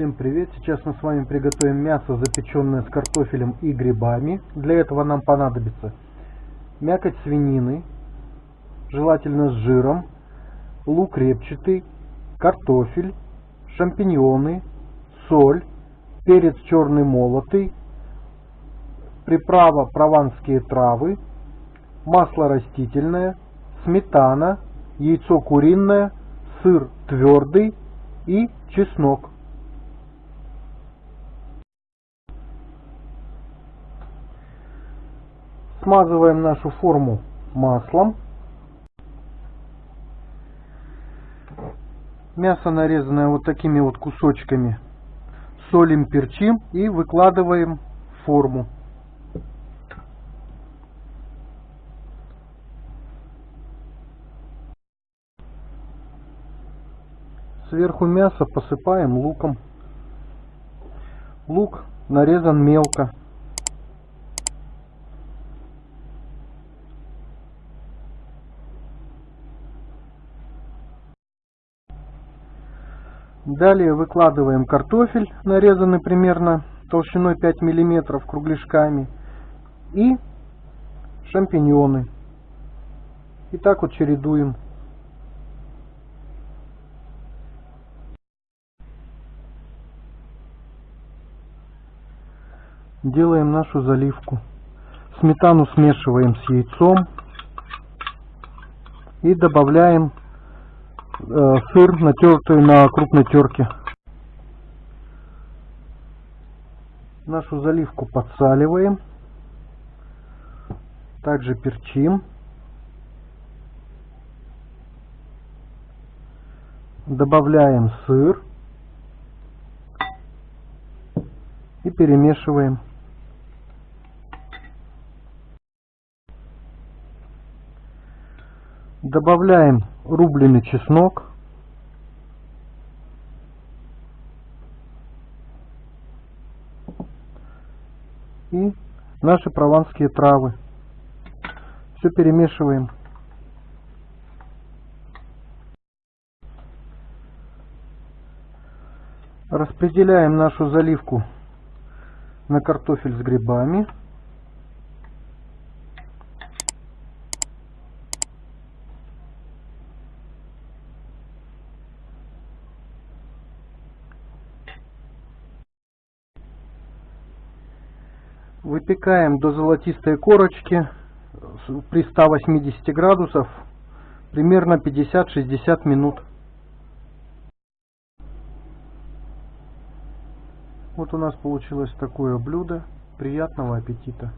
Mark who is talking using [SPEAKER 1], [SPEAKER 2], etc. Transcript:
[SPEAKER 1] Всем привет! Сейчас мы с вами приготовим мясо, запеченное с картофелем и грибами. Для этого нам понадобится мякоть свинины, желательно с жиром, лук репчатый, картофель, шампиньоны, соль, перец черный молотый, приправа прованские травы, масло растительное, сметана, яйцо куриное, сыр твердый и чеснок. Смазываем нашу форму маслом. Мясо нарезанное вот такими вот кусочками. Солим, перчим и выкладываем в форму. Сверху мяса посыпаем луком. Лук нарезан мелко. Далее выкладываем картофель, нарезанный примерно толщиной 5 мм кругляшками. И шампиньоны. И так вот чередуем. Делаем нашу заливку. Сметану смешиваем с яйцом. И добавляем Э, сыр, натертый на крупной терке. Нашу заливку подсаливаем. Также перчим. Добавляем сыр. И перемешиваем. Добавляем рубленый чеснок. И наши прованские травы. Все перемешиваем. Распределяем нашу заливку на картофель с грибами. Выпекаем до золотистой корочки при 180 градусов примерно 50-60 минут. Вот у нас получилось такое блюдо. Приятного аппетита!